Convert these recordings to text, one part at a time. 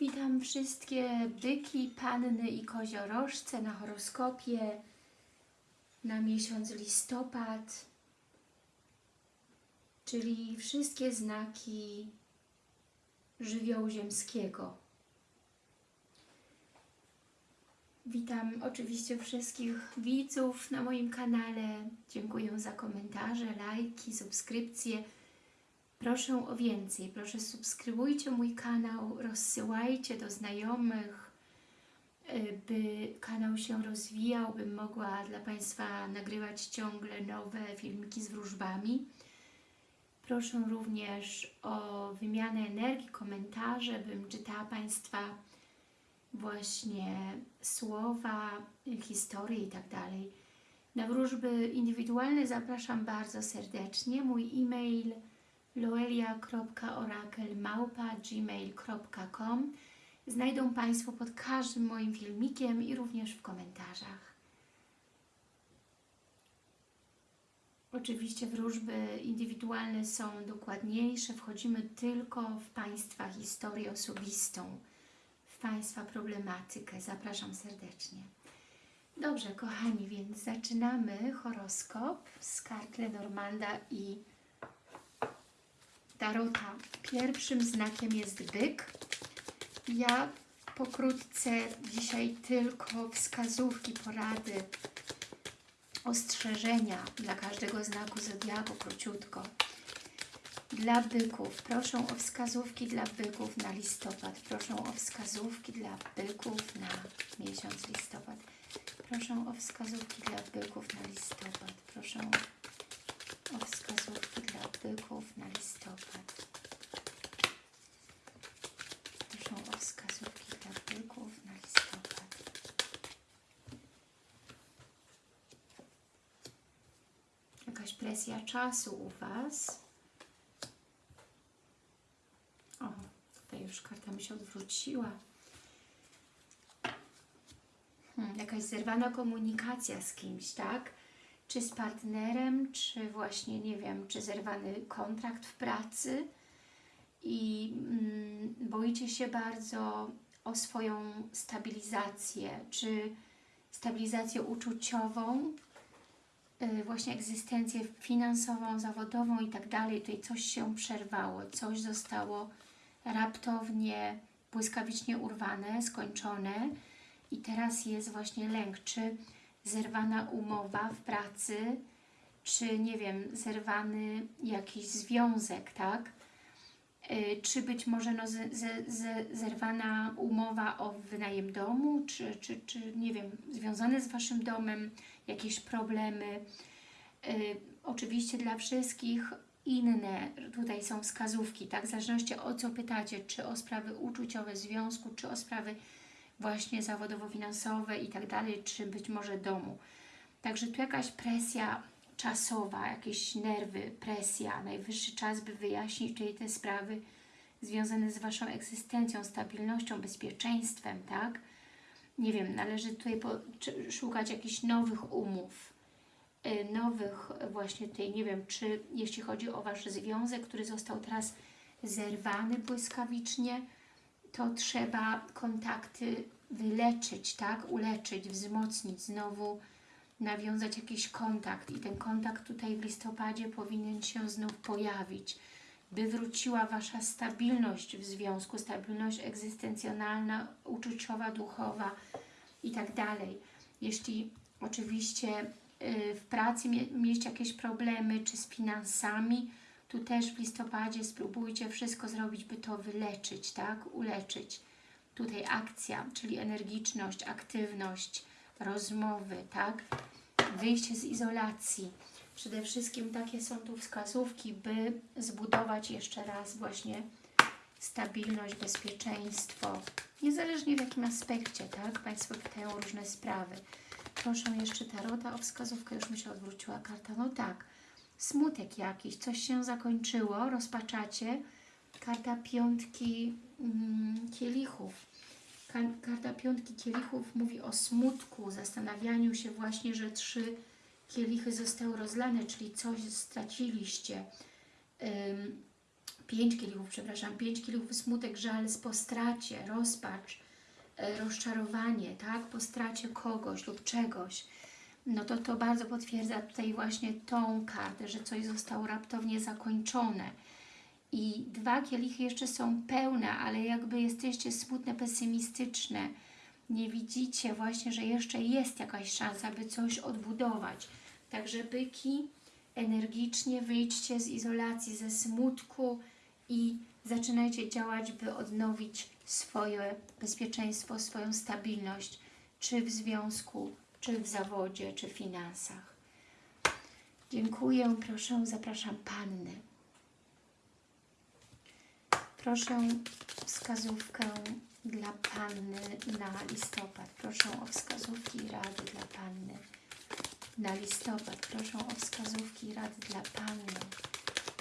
Witam wszystkie byki, panny i koziorożce na horoskopie na miesiąc listopad, czyli wszystkie znaki żywiołu ziemskiego. Witam oczywiście wszystkich widzów na moim kanale. Dziękuję za komentarze, lajki, subskrypcje. Proszę o więcej. Proszę subskrybujcie mój kanał, rozsyłajcie do znajomych, y, by kanał się rozwijał, bym mogła dla Państwa nagrywać ciągle nowe filmiki z wróżbami. Proszę również o wymianę energii, komentarze, bym czytała Państwa właśnie słowa, historie i tak. Na wróżby indywidualne zapraszam bardzo serdecznie. Mój e-mail loelia.orakel.gmail.com Znajdą Państwo pod każdym moim filmikiem i również w komentarzach. Oczywiście wróżby indywidualne są dokładniejsze, wchodzimy tylko w Państwa historię osobistą, w Państwa problematykę. Zapraszam serdecznie. Dobrze, kochani, więc zaczynamy horoskop z kart Lenormanda i Tarota. Pierwszym znakiem jest byk. Ja pokrótce dzisiaj tylko wskazówki, porady, ostrzeżenia dla każdego znaku zodiaku, króciutko. Dla byków, proszę o wskazówki dla byków na listopad. Proszę o wskazówki dla byków na miesiąc listopad. Proszę o wskazówki dla byków na listopad. Proszę o wskazówki dla byków na listopad. Proszę o wskazówki dla byków na listopad. Jakaś presja czasu u Was. O, tutaj już karta mi się odwróciła. Hmm, jakaś zerwana komunikacja z kimś, tak? Czy z partnerem, czy właśnie, nie wiem, czy zerwany kontrakt w pracy i mm, boicie się bardzo o swoją stabilizację, czy stabilizację uczuciową, yy, właśnie egzystencję finansową, zawodową i tak dalej. Tutaj coś się przerwało, coś zostało raptownie, błyskawicznie urwane, skończone i teraz jest właśnie lęk, czy zerwana umowa w pracy, czy nie wiem, zerwany jakiś związek, tak? Yy, czy być może no, z, z, z, zerwana umowa o wynajem domu, czy, czy, czy nie wiem, związane z Waszym domem, jakieś problemy. Yy, oczywiście dla wszystkich inne tutaj są wskazówki, tak? W zależności o co pytacie, czy o sprawy uczuciowe związku, czy o sprawy właśnie zawodowo-finansowe i tak dalej, czy być może domu. Także tu jakaś presja czasowa, jakieś nerwy, presja, najwyższy czas, by wyjaśnić czyli te sprawy związane z Waszą egzystencją, stabilnością, bezpieczeństwem, tak? Nie wiem, należy tutaj szukać jakichś nowych umów, yy, nowych właśnie tutaj, nie wiem, czy jeśli chodzi o Wasz związek, który został teraz zerwany błyskawicznie, to trzeba kontakty wyleczyć, tak? Uleczyć, wzmocnić, znowu nawiązać jakiś kontakt i ten kontakt tutaj w listopadzie powinien się znów pojawić, by wróciła Wasza stabilność w związku, stabilność egzystencjonalna, uczuciowa, duchowa i tak dalej. Jeśli oczywiście yy, w pracy mie mieć jakieś problemy, czy z finansami, tu też w listopadzie spróbujcie wszystko zrobić, by to wyleczyć, tak? Uleczyć. Tutaj akcja, czyli energiczność, aktywność, rozmowy, tak? Wyjście z izolacji. Przede wszystkim takie są tu wskazówki, by zbudować jeszcze raz właśnie stabilność, bezpieczeństwo. Niezależnie w jakim aspekcie, tak? Państwo pytają różne sprawy. Proszę jeszcze Tarota o wskazówkę. Już mi się odwróciła karta. No tak smutek jakiś, coś się zakończyło, rozpaczacie. Karta piątki mm, kielichów. Karta piątki kielichów mówi o smutku, zastanawianiu się właśnie, że trzy kielichy zostały rozlane, czyli coś straciliście. Ym, pięć kielichów, przepraszam, pięć kielichów, smutek, żal po stracie, rozpacz, e, rozczarowanie, tak, po stracie kogoś lub czegoś, no to to bardzo potwierdza tutaj właśnie tą kartę, że coś zostało raptownie zakończone. I dwa kielichy jeszcze są pełne, ale jakby jesteście smutne, pesymistyczne, nie widzicie właśnie, że jeszcze jest jakaś szansa, by coś odbudować. Także byki, energicznie wyjdźcie z izolacji, ze smutku i zaczynajcie działać, by odnowić swoje bezpieczeństwo, swoją stabilność, czy w związku, czy w zawodzie, czy w finansach. Dziękuję, proszę, zapraszam Panny. Proszę wskazówkę dla Panny na listopad. Proszę o wskazówki i rady dla Panny na listopad. Proszę o wskazówki i rady dla Panny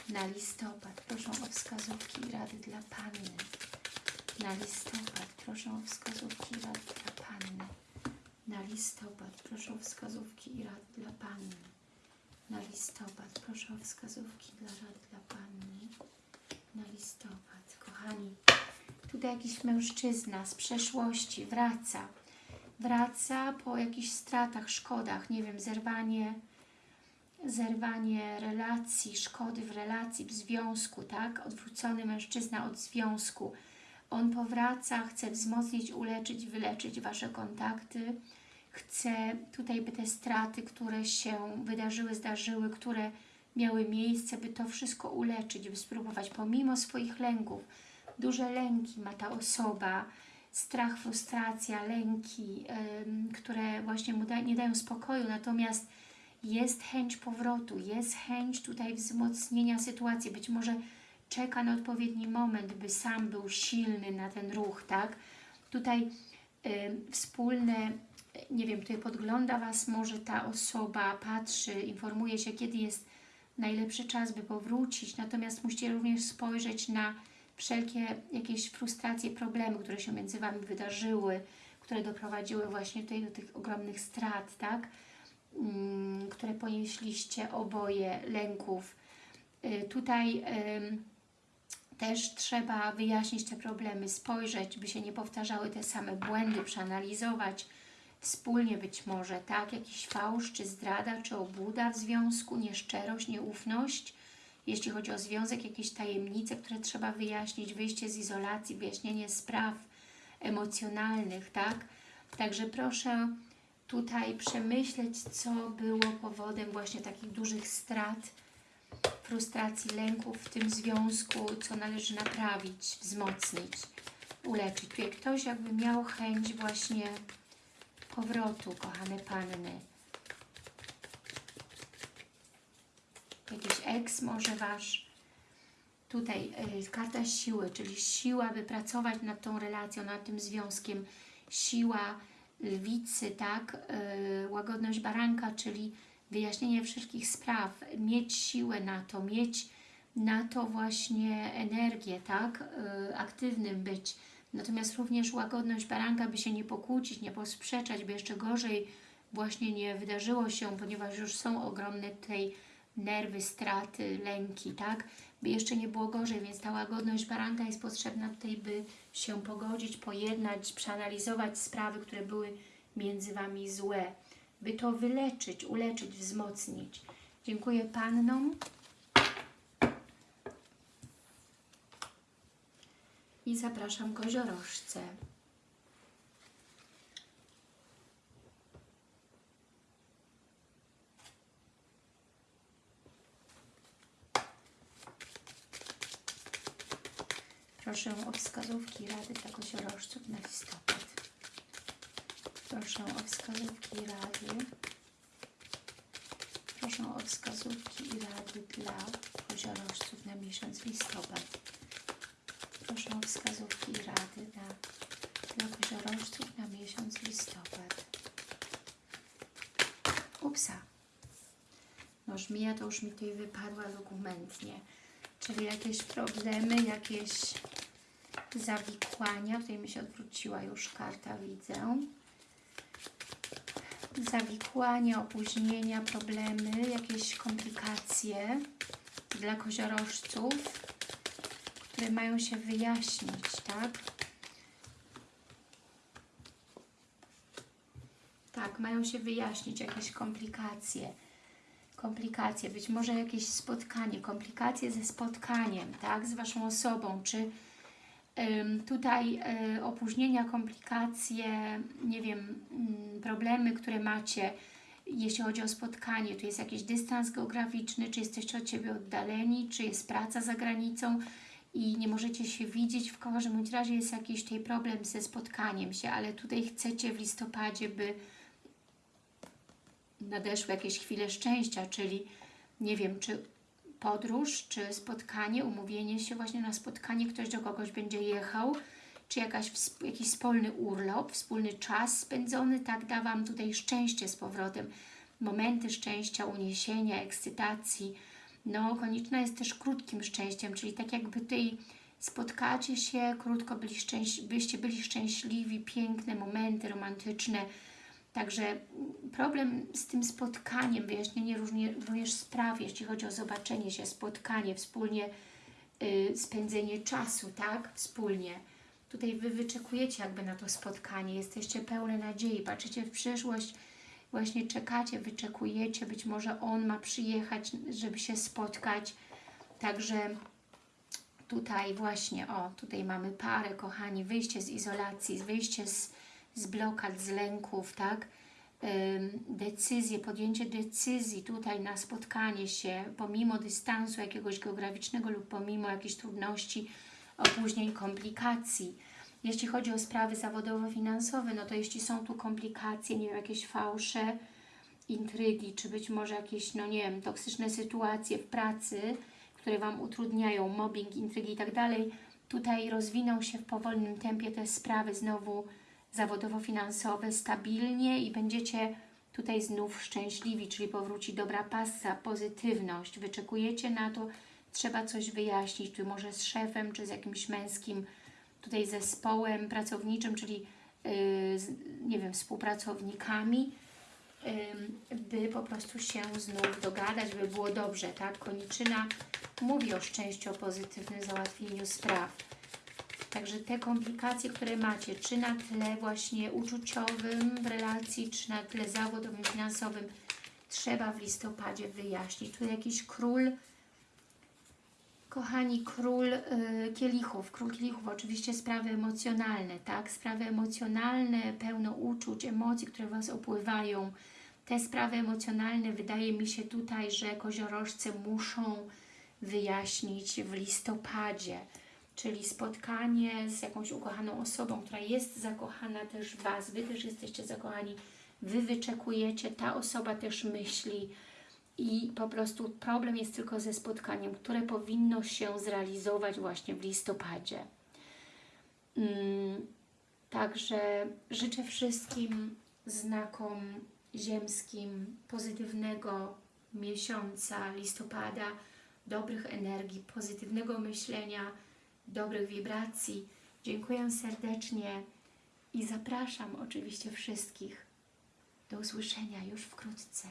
na listopad. Proszę o wskazówki i rady dla Panny na listopad. Proszę o wskazówki i rady dla Panny na listopad. Proszę o wskazówki i rady dla Panny na listopad. Proszę o wskazówki dla rad dla Panny na listopad. Kochani, tutaj jakiś mężczyzna z przeszłości wraca. Wraca po jakichś stratach, szkodach, nie wiem, zerwanie, zerwanie relacji, szkody w relacji, w związku, tak? Odwrócony mężczyzna od związku. On powraca, chce wzmocnić, uleczyć, wyleczyć Wasze kontakty. Chce tutaj, by te straty, które się wydarzyły, zdarzyły, które miały miejsce, by to wszystko uleczyć, by spróbować pomimo swoich lęków. Duże lęki ma ta osoba, strach, frustracja, lęki, które właśnie mu da, nie dają spokoju, natomiast jest chęć powrotu, jest chęć tutaj wzmocnienia sytuacji, być może czeka na odpowiedni moment, by sam był silny na ten ruch, tak? Tutaj ym, wspólne, nie wiem, tutaj podgląda Was może ta osoba, patrzy, informuje się, kiedy jest najlepszy czas, by powrócić, natomiast musicie również spojrzeć na wszelkie jakieś frustracje, problemy, które się między Wami wydarzyły, które doprowadziły właśnie tutaj do tych ogromnych strat, tak? Mm, które ponieśliście oboje, lęków. Y, tutaj też trzeba wyjaśnić te problemy, spojrzeć, by się nie powtarzały te same błędy, przeanalizować wspólnie być może, tak? Jakiś fałsz, czy zdrada, czy obłuda w związku, nieszczerość, nieufność, jeśli chodzi o związek, jakieś tajemnice, które trzeba wyjaśnić, wyjście z izolacji, wyjaśnienie spraw emocjonalnych, tak? Także proszę tutaj przemyśleć, co było powodem właśnie takich dużych strat, frustracji, lęków w tym związku, co należy naprawić, wzmocnić, uleczyć. Tutaj ktoś jakby miał chęć właśnie powrotu, kochane Panny. jakiś eks może Wasz. Tutaj y, karta siły, czyli siła, by pracować nad tą relacją, nad tym związkiem. Siła lwicy, tak? Y, łagodność baranka, czyli wyjaśnienie wszystkich spraw. Mieć siłę na to, mieć na to właśnie energię, tak? Y, aktywnym być. Natomiast również łagodność baranka, by się nie pokłócić, nie posprzeczać, by jeszcze gorzej właśnie nie wydarzyło się, ponieważ już są ogromne tutaj nerwy, straty, lęki, tak? By jeszcze nie było gorzej, więc ta łagodność baranka jest potrzebna tutaj, by się pogodzić, pojednać, przeanalizować sprawy, które były między Wami złe, by to wyleczyć, uleczyć, wzmocnić. Dziękuję Pannom. I zapraszam koziorożce. Proszę o wskazówki rady dla koziorożców na listopad. Proszę o wskazówki rady. Proszę o wskazówki i rady dla koziorożców na miesiąc listopad. Proszę o wskazówki i rady dla, dla koziorożców na miesiąc listopad. Upsa. No żmija to już mi tutaj wypadła dokumentnie. Czyli jakieś problemy, jakieś zawikłania. Tutaj mi się odwróciła już karta, widzę. Zawikłania, opóźnienia, problemy, jakieś komplikacje dla koziorożców. Które mają się wyjaśnić, tak? Tak, mają się wyjaśnić jakieś komplikacje. Komplikacje, być może jakieś spotkanie, komplikacje ze spotkaniem, tak? Z Waszą osobą, czy tutaj y, opóźnienia, komplikacje, nie wiem, mm, problemy, które macie, jeśli chodzi o spotkanie, tu jest jakiś dystans geograficzny, czy jesteście od siebie oddaleni, czy jest praca za granicą i nie możecie się widzieć, w każdym razie jest jakiś tutaj problem ze spotkaniem się, ale tutaj chcecie w listopadzie, by nadeszły jakieś chwile szczęścia, czyli nie wiem, czy podróż, czy spotkanie, umówienie się właśnie na spotkanie, ktoś do kogoś będzie jechał, czy jakaś, jakiś wspólny urlop, wspólny czas spędzony, tak da Wam tutaj szczęście z powrotem, momenty szczęścia, uniesienia, ekscytacji. No, konieczna jest też krótkim szczęściem, czyli tak jakby tutaj spotkacie się, krótko byli szczęś- byście byli szczęśliwi, piękne momenty romantyczne, Także problem z tym spotkaniem, wyjaśnienie również spraw, jeśli chodzi o zobaczenie się, spotkanie, wspólnie y, spędzenie czasu, tak? Wspólnie. Tutaj Wy wyczekujecie jakby na to spotkanie, jesteście pełne nadziei, patrzycie w przyszłość, właśnie czekacie, wyczekujecie, być może on ma przyjechać, żeby się spotkać. Także tutaj właśnie, o, tutaj mamy parę, kochani, wyjście z izolacji, wyjście z, z blokad, z lęków, tak? Decyzje, podjęcie decyzji tutaj na spotkanie się, pomimo dystansu jakiegoś geograficznego lub pomimo jakichś trudności, opóźnień, komplikacji. Jeśli chodzi o sprawy zawodowo-finansowe, no to jeśli są tu komplikacje, nie wiem, jakieś fałsze, intrygi, czy być może jakieś, no nie wiem, toksyczne sytuacje w pracy, które Wam utrudniają, mobbing, intrygi i tak dalej, tutaj rozwiną się w powolnym tempie te sprawy znowu zawodowo-finansowe stabilnie i będziecie tutaj znów szczęśliwi, czyli powróci dobra pasa, pozytywność. Wyczekujecie na to, trzeba coś wyjaśnić, tu może z szefem, czy z jakimś męskim tutaj zespołem pracowniczym, czyli z, nie wiem, współpracownikami, by po prostu się znów dogadać, by było dobrze, tak? Koniczyna mówi o szczęściu, o pozytywnym załatwieniu spraw. Także te komplikacje, które macie, czy na tle właśnie uczuciowym w relacji, czy na tle zawodowym, finansowym, trzeba w listopadzie wyjaśnić. Tu jakiś król, kochani, król y, kielichów, król kielichów, oczywiście sprawy emocjonalne, tak? Sprawy emocjonalne, pełno uczuć, emocji, które Was opływają. Te sprawy emocjonalne, wydaje mi się tutaj, że koziorożce muszą wyjaśnić w listopadzie czyli spotkanie z jakąś ukochaną osobą, która jest zakochana też w Was, Wy też jesteście zakochani, Wy wyczekujecie, ta osoba też myśli i po prostu problem jest tylko ze spotkaniem, które powinno się zrealizować właśnie w listopadzie. Mm, Także życzę wszystkim znakom ziemskim pozytywnego miesiąca listopada, dobrych energii, pozytywnego myślenia, dobrych wibracji. Dziękuję serdecznie i zapraszam oczywiście wszystkich do usłyszenia już wkrótce.